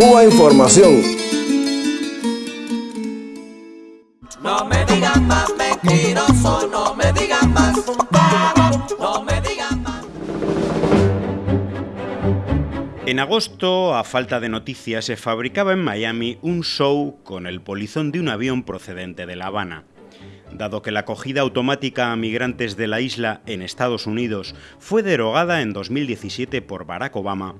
Cuba Información. No me digan más mentiroso, no me digan más, no me digan más. En agosto, a falta de noticias, se fabricaba en Miami un show con el polizón de un avión procedente de La Habana. Dado que la acogida automática a migrantes de la isla en Estados Unidos fue derogada en 2017 por Barack Obama,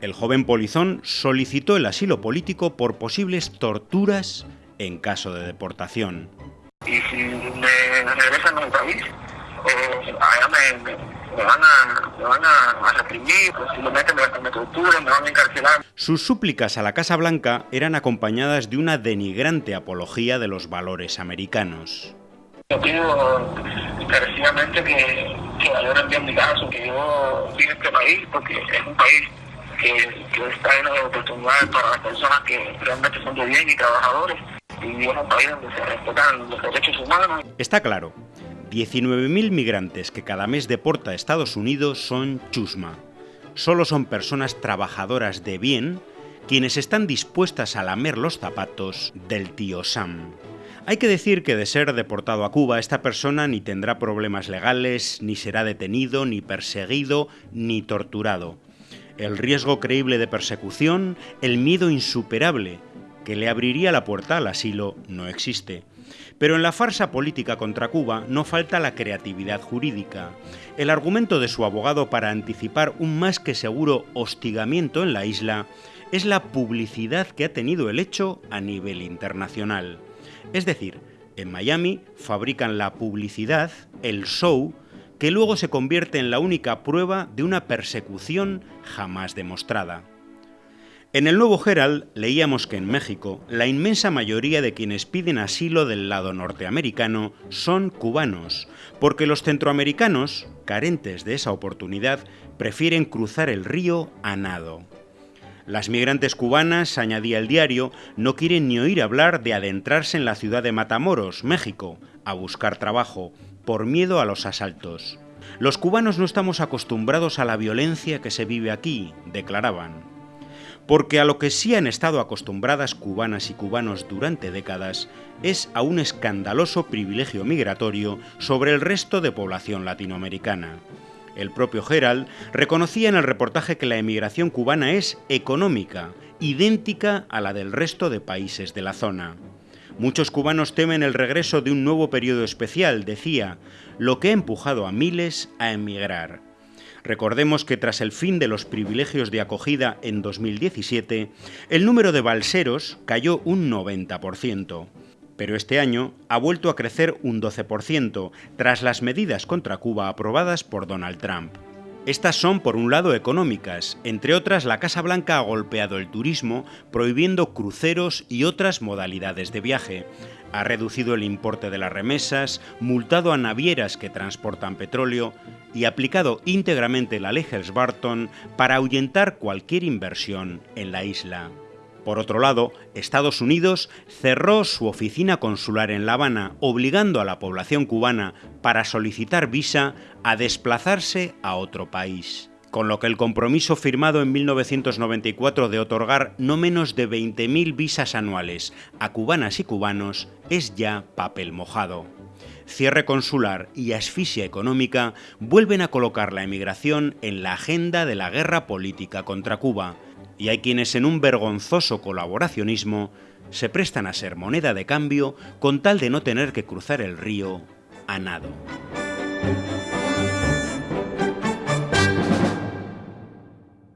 el joven polizón solicitó el asilo político por posibles torturas en caso de deportación. y si me regresan a mi país, allá me, me- me van a, me van a, a reprimir, posiblemente me, me torturen, me van a encarcelar. Sus súplicas a la Casa Blanca eran acompañadas de una denigrante apología de los valores americanos. Yo pido encarecidamente que, que valoren bien mi caso, que yo a este país porque es un país que, que está lleno de oportunidades para las personas que realmente son de bien y trabajadores. Y es un país donde se respetan los derechos humanos. Está claro, 19.000 migrantes que cada mes deporta a Estados Unidos son chusma. Solo son personas trabajadoras de bien quienes están dispuestas a lamer los zapatos del tío Sam. Hay que decir que de ser deportado a Cuba, esta persona ni tendrá problemas legales, ni será detenido, ni perseguido, ni torturado. El riesgo creíble de persecución, el miedo insuperable que le abriría la puerta al asilo, no existe. Pero en la farsa política contra Cuba no falta la creatividad jurídica. El argumento de su abogado para anticipar un más que seguro hostigamiento en la isla es la publicidad que ha tenido el hecho a nivel internacional. Es decir, en Miami fabrican la publicidad, el show, que luego se convierte en la única prueba de una persecución jamás demostrada. En el Nuevo Herald leíamos que en México la inmensa mayoría de quienes piden asilo del lado norteamericano son cubanos, porque los centroamericanos, carentes de esa oportunidad, prefieren cruzar el río a nado. Las migrantes cubanas, añadía el diario, no quieren ni oír hablar de adentrarse en la ciudad de Matamoros, México, a buscar trabajo, por miedo a los asaltos. Los cubanos no estamos acostumbrados a la violencia que se vive aquí, declaraban. Porque a lo que sí han estado acostumbradas cubanas y cubanos durante décadas es a un escandaloso privilegio migratorio sobre el resto de población latinoamericana. El propio Herald reconocía en el reportaje que la emigración cubana es económica, idéntica a la del resto de países de la zona. Muchos cubanos temen el regreso de un nuevo periodo especial, decía, lo que ha empujado a miles a emigrar. Recordemos que tras el fin de los privilegios de acogida en 2017, el número de balseros cayó un 90%. Pero este año ha vuelto a crecer un 12% tras las medidas contra Cuba aprobadas por Donald Trump. Estas son, por un lado, económicas. Entre otras, la Casa Blanca ha golpeado el turismo, prohibiendo cruceros y otras modalidades de viaje. Ha reducido el importe de las remesas, multado a navieras que transportan petróleo y aplicado íntegramente la ley Helms-Burton para ahuyentar cualquier inversión en la isla. Por otro lado, Estados Unidos cerró su oficina consular en La Habana, obligando a la población cubana para solicitar visa a desplazarse a otro país. Con lo que el compromiso firmado en 1994 de otorgar no menos de 20.000 visas anuales a cubanas y cubanos es ya papel mojado. Cierre consular y asfixia económica vuelven a colocar la emigración en la agenda de la guerra política contra Cuba, y hay quienes en un vergonzoso colaboracionismo se prestan a ser moneda de cambio con tal de no tener que cruzar el río a nado.